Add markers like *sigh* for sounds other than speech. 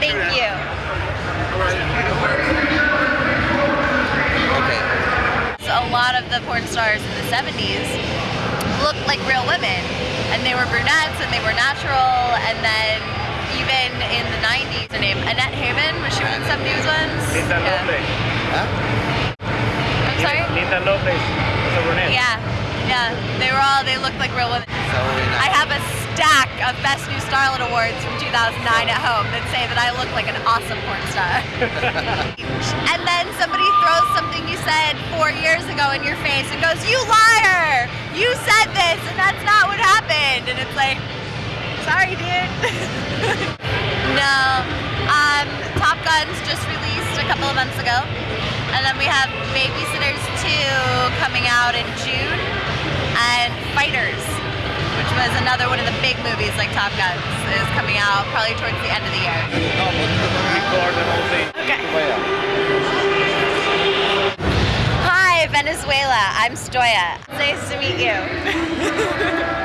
Thank you. Okay. So a lot of the porn stars in the 70s looked like real women, and they were brunettes and they were natural, and then even in the 90s, her name Annette Haven was she in some news ones? Linda yeah. Lopez. Huh? I'm sorry. Linda Lopez. Yeah, yeah. They were all. They looked like real women. So I stack of Best New Starlet Awards from 2009 at home that say that I look like an awesome porn star. *laughs* and then somebody throws something you said four years ago in your face and goes, You liar! You said this and that's not what happened. And it's like, Sorry, dude. *laughs* no. Um, Top Gun's just released a couple of months ago. And then we have Babysitters 2 coming out in June. Was another one of the big movies like Top Gun, is coming out probably towards the end of the year. Record the whole thing. Okay. Hi, Venezuela. I'm Stoya. Nice to meet you. *laughs*